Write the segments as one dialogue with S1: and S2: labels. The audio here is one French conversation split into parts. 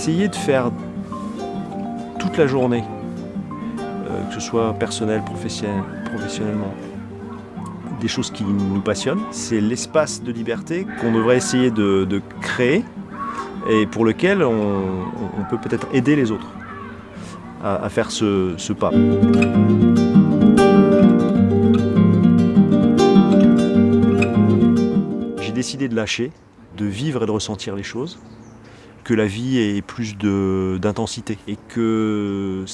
S1: essayer de faire toute la journée, euh, que ce soit personnel, professionnel, professionnellement, des choses qui nous passionnent. C'est l'espace de liberté qu'on devrait essayer de, créer et pour lequel on, peut peut-être aider les autres à, faire ce pas. J'ai décidé de lâcher, de vivre et de ressentir les choses que la vie ait plus d'intensité et que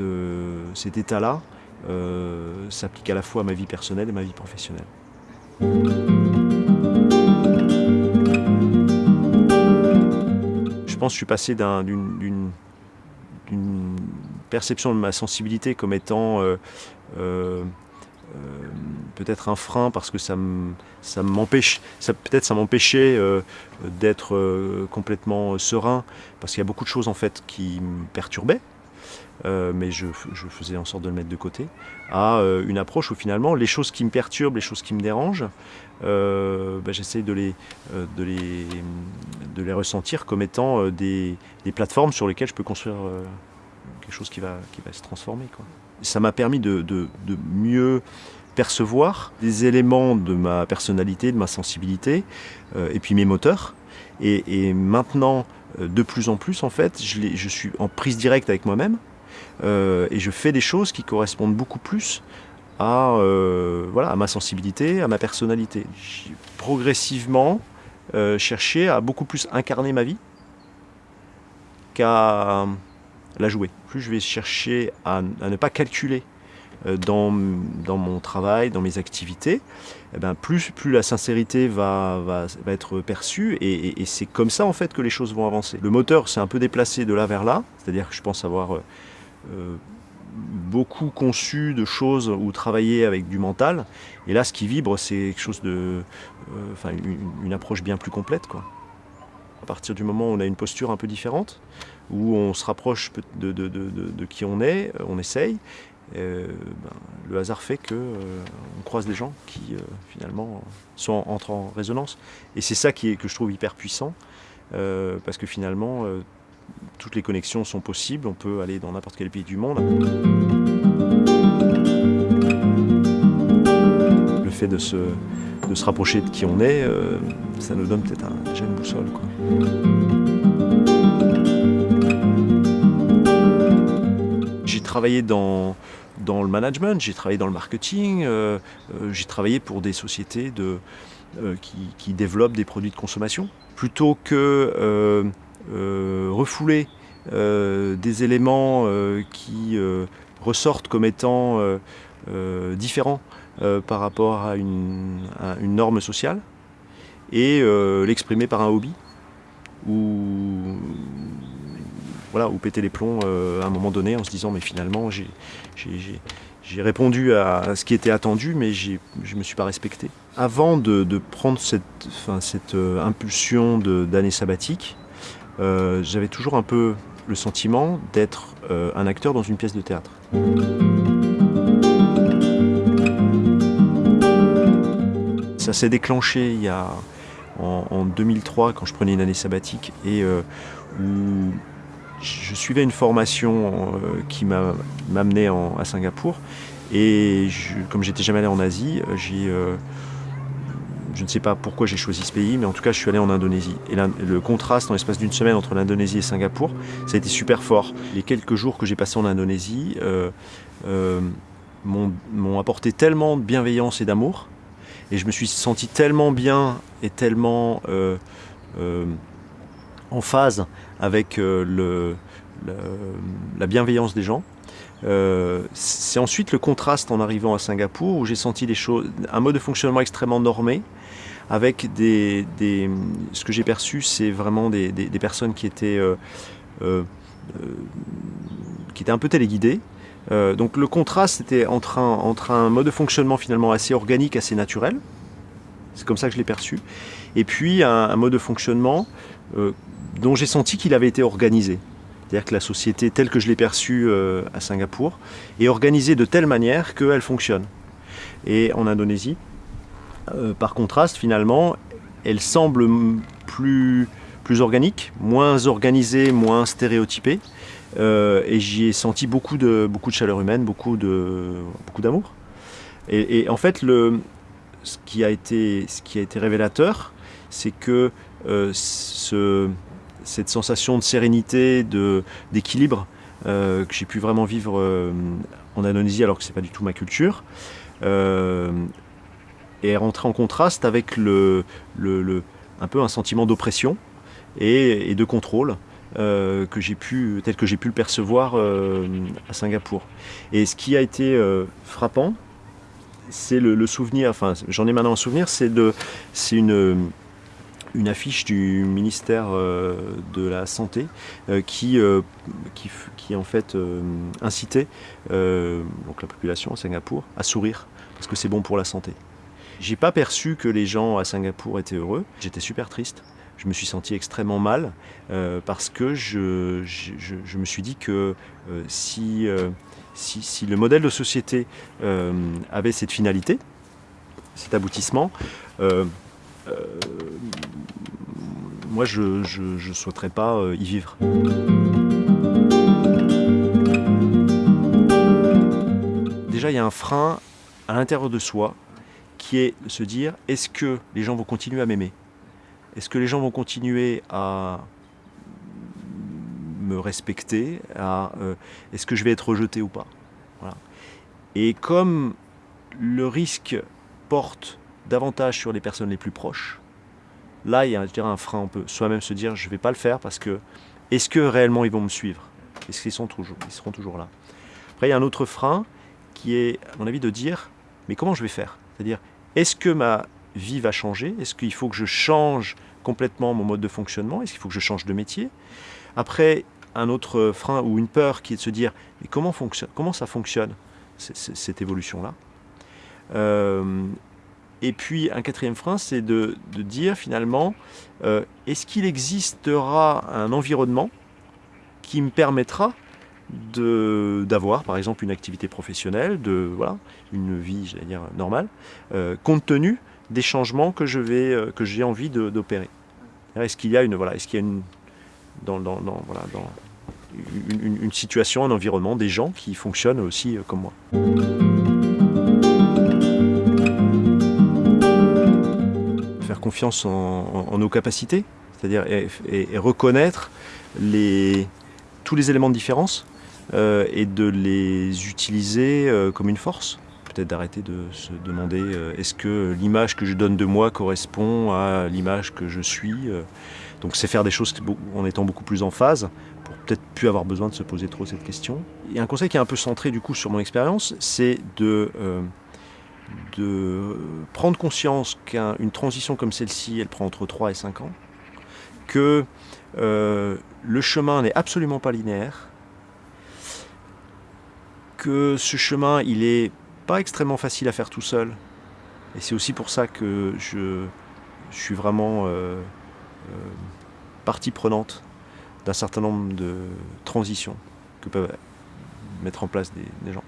S1: euh, cet état-là euh, s'applique à la fois à ma vie personnelle et ma vie professionnelle. Je pense que je suis passé d'une perception de ma sensibilité comme étant euh, euh, peut-être un frein parce que ça m'empêche, peut-être ça m'empêchait euh, d'être euh, complètement serein parce qu'il y a beaucoup de choses en fait qui me perturbaient. Mais je, faisais en sorte de le mettre de côté, à une approche où finalement les choses qui me perturbent, les choses qui me dérangent, bah, j'essaie de les, ressentir comme étant des, plateformes sur lesquelles je peux construire quelque chose qui va, se transformer. Ça m'a permis de, mieux percevoir des éléments de ma personnalité, de ma sensibilité, euh, et puis mes moteurs. Et, maintenant, de plus en plus, en fait, je, suis en prise directe avec moi-même, euh, et je fais des choses qui correspondent beaucoup plus à, euh, voilà, à ma sensibilité, à ma personnalité. J'ai progressivement euh, cherché à beaucoup plus incarner ma vie qu'à la jouer. Plus je vais chercher à, ne pas calculer dans, dans, mon travail, dans mes activités, eh ben plus, plus la sincérité va, va, va être perçue et, c'est comme ça en fait que les choses vont avancer. Le moteur s'est un peu déplacé de là vers là, c'est-à-dire que je pense avoir euh, beaucoup conçu de choses ou travaillé avec du mental. Et là, ce qui vibre, c'est quelque chose de, euh, une, une, approche bien plus complète, quoi. À partir du moment où on a une posture un peu différente, où on se rapproche de, qui on est, on essaye. Euh, ben, le hasard fait que euh, croise des gens qui euh, finalement sont entrent en résonance. Et c'est ça qui est, que je trouve hyper puissant, parce que finalement toutes les connexions sont possibles, on peut aller dans n'importe quel pays du monde. Le fait de se, de se rapprocher de qui on est, euh, ça nous donne peut-être un, déjà une boussole. J'ai travaillé dans, dans le management, j'ai travaillé dans le marketing, euh, euh, j'ai travaillé pour des sociétés de, qui, qui, développent des produits de consommation. Plutôt que refouler des éléments qui ressortent comme étant différents par rapport à une, norme sociale et l'exprimer par un hobby ou voilà, ou péter les plombs euh, à un moment donné en se disant mais finalement j'ai répondu à ce qui était attendu mais je ne me suis pas respecté. Avant de, prendre cette, cette euh, impulsion d'année sabbatique, euh, j'avais toujours un peu le sentiment d'être euh, un acteur dans une pièce de théâtre. S'est déclenché il y a, en, en, 2003 quand je prenais une année sabbatique et euh, où je suivais une formation euh, qui m'amenait à Singapour et je, comme j'étais jamais allé en Asie, j'ai euh, je ne sais pas pourquoi j'ai choisi ce pays, mais en tout cas, je suis allé en Indonésie. Et le contraste en l'espace d'une semaine entre l'Indonésie et Singapour, ça a été super fort. Les quelques jours que j'ai passés en Indonésie euh, m'ont apporté tellement de bienveillance et d'amour, et je me suis senti tellement bien et tellement euh, euh en phase avec euh, la bienveillance des gens. C'est ensuite le contraste en arrivant à Singapour où j'ai senti des choses, un mode de fonctionnement extrêmement normé, avec des, ce que j'ai perçu, c'est vraiment des, des, personnes qui étaient, qui étaient un peu téléguidées. Euh, donc le contraste était entre un, mode de fonctionnement finalement assez organique, assez naturel, c'est comme ça que je l'ai perçu, et puis un, mode de fonctionnement euh, dont j'ai senti qu'il avait été organisé. C'est-à-dire que la société telle que je l'ai perçue euh, à Singapour est organisée de telle manière qu'elle fonctionne. Et en Indonésie, par contraste, finalement, elle semble plus plus organique, moins organisé, moins stéréotypé. et j'y ai senti beaucoup de, beaucoup de chaleur humaine, beaucoup d'amour. Beaucoup et, et, en fait, le, ce, qui a été, ce qui a été révélateur, c'est que ce, cette sensation de sérénité, d'équilibre euh, que j'ai pu vraiment vivre euh, en Indonésie alors que ce n'est pas du tout ma culture, euh, est rentré en contraste avec le, le, un peu un sentiment d'oppression et, de contrôle que j'ai pu, tel que j'ai pu le percevoir à Singapour. Et ce qui a été frappant, c'est le, souvenir, enfin j'en ai maintenant un souvenir, c'est une affiche du ministère euh, de la Santé euh, qui, euh, qui, qui, en fait incitait donc la population à Singapour à sourire parce que c'est bon pour la santé. J'ai pas perçu que les gens à Singapour étaient heureux. J'étais super triste. Je me suis senti extrêmement mal parce que je, me suis dit que si, si, si, le modèle de société avait cette finalité, cet aboutissement, moi je ne souhaiterais pas euh, y vivre. Déjà il y a un frein à l'intérieur de soi qui est de se dire est-ce que les gens vont continuer à m'aimer? Est-ce que les gens vont continuer à me respecter euh, Est-ce que je vais être rejeté ou pas? Et comme le risque porte davantage sur les personnes les plus proches, Là, il y a un frein. On peut soi-même se dire, je ne vais pas le faire parce que est-ce que réellement ils vont me suivre? Est-ce qu'ils sont toujours, ils seront toujours là? Après, il y a un autre frein qui est, à mon avis, de dire, mais comment je vais faire? C'est-à-dire, est-ce que ma vie va changer? Est-ce qu'il faut que je change complètement mon mode de fonctionnement? Est-ce qu'il faut que je change de métier? Après, un autre frein ou une peur qui est de se dire, mais comment, fonctionne, comment ça fonctionne, cette évolution-là? Euh, et puis un quatrième frein, c'est de, dire finalement, euh, est-ce qu'il existera un environnement qui me permettra d'avoir par exemple une activité professionnelle, de voilà, une vie j'allais dire normale, euh, compte tenu des changements que euh, j'ai envie d'opérer. Est-ce qu'il y a une voilà, y a une dans, dans, voilà, dans une, situation, un environnement, des gens qui fonctionnent aussi comme moi? confiance en, nos capacités, c'est-à-dire et, reconnaître les, tous les éléments de différence euh, et de les utiliser euh, comme une force. Peut-être d'arrêter de se demander euh, est-ce que l'image que je donne de moi correspond à l'image que je suis. donc c'est faire des choses en étant beaucoup plus en phase pour peut-être plus avoir besoin de se poser trop cette question. Et un conseil qui est un peu centré du coup sur mon expérience, c'est de de prendre conscience qu'une transition comme celle-ci, elle prend entre 3 et 5 ans, que euh, le chemin n'est absolument pas linéaire, que ce chemin, il est pas extrêmement facile à faire tout seul, et c'est aussi pour ça que je, suis vraiment euh, euh, partie prenante d'un certain nombre de transitions que peuvent mettre en place des gens.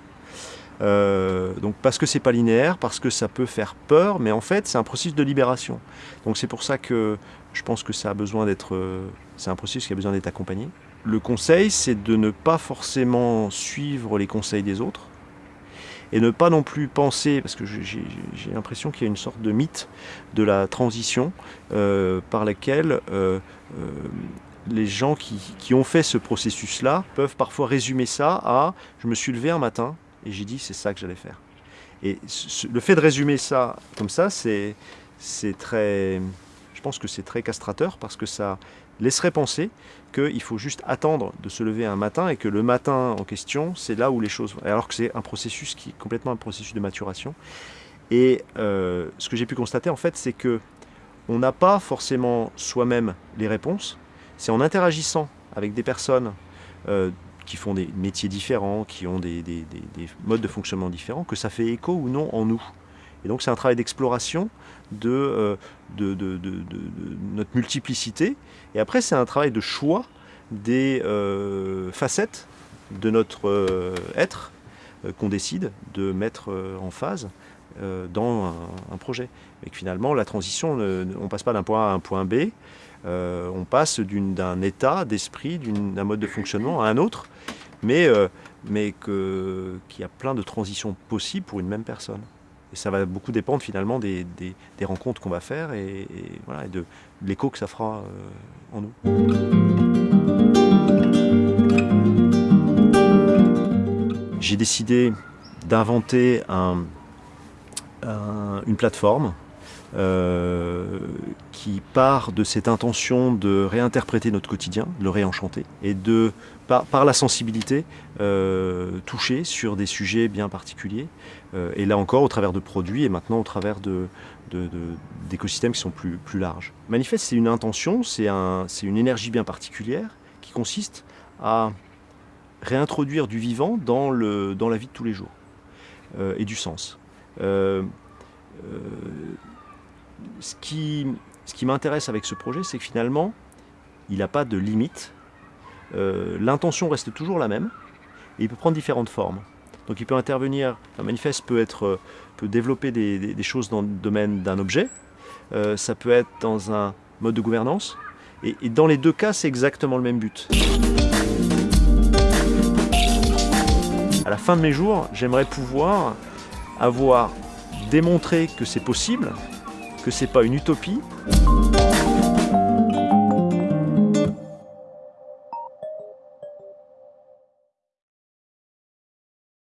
S1: Euh, donc parce que c'est pas linéaire, parce que ça peut faire peur, mais en fait c'est un processus de libération. Donc c'est pour ça que je pense que ça a besoin d'être, c'est un processus qui a besoin d'être accompagné. Le conseil, c'est de ne pas forcément suivre les conseils des autres et ne pas non plus penser, parce que j'ai l'impression qu'il y a une sorte de mythe de la transition euh, par laquelle les gens qui, qui ont fait ce processus-là peuvent parfois résumer ça à « je me suis levé un matin, et j'ai dit c'est ça que j'allais faire. Et le fait de résumer ça comme ça, c'est très, je pense que c'est très castrateur parce que ça laisserait penser qu'il faut juste attendre de se lever un matin et que le matin en question, c'est là où les choses... Alors que c'est un processus qui est complètement un processus de maturation. Et euh, ce que j'ai pu constater en fait, c'est que on n'a pas forcément soi-même les réponses. C'est en interagissant avec des personnes euh, qui font des métiers différents, qui ont des, modes de fonctionnement différents, que ça fait écho ou non en nous. Et donc c'est un travail d'exploration de, euh, de, notre multiplicité. Et après c'est un travail de choix des euh, facettes de notre euh, être qu'on décide de mettre en phase dans un, projet. Et que finalement la transition, on ne passe pas d'un point A à un point B, on passe d'un état d'esprit, d'un mode de fonctionnement à un autre, mais qu'il y a plein de transitions possibles pour une même personne. Et ça va beaucoup dépendre finalement des, rencontres qu'on va faire et, voilà, de, l'écho que ça fera en nous. J'ai décidé d'inventer un, une plateforme euh, qui part de cette intention de réinterpréter notre quotidien, de le réenchanter, et de, par, la sensibilité, euh, toucher sur des sujets bien particuliers, euh, et là encore au travers de produits, et maintenant au travers d'écosystèmes qui sont plus, plus larges. Manifeste, c'est une intention, c'est un, une énergie bien particulière qui consiste à réintroduire du vivant dans, le, dans la vie de tous les jours, et du sens. Ce qui, m'intéresse avec ce projet, c'est que finalement, il n'a pas de limite. Euh, l'intention reste toujours la même, et il peut prendre différentes formes. Donc il peut intervenir, un manifeste peut, être, peut développer des, choses dans le domaine d'un objet, ça peut être dans un mode de gouvernance, et, et dans les deux cas, c'est exactement le même but. À la fin de mes jours, j'aimerais pouvoir avoir démontré que c'est possible, que c'est pas une utopie.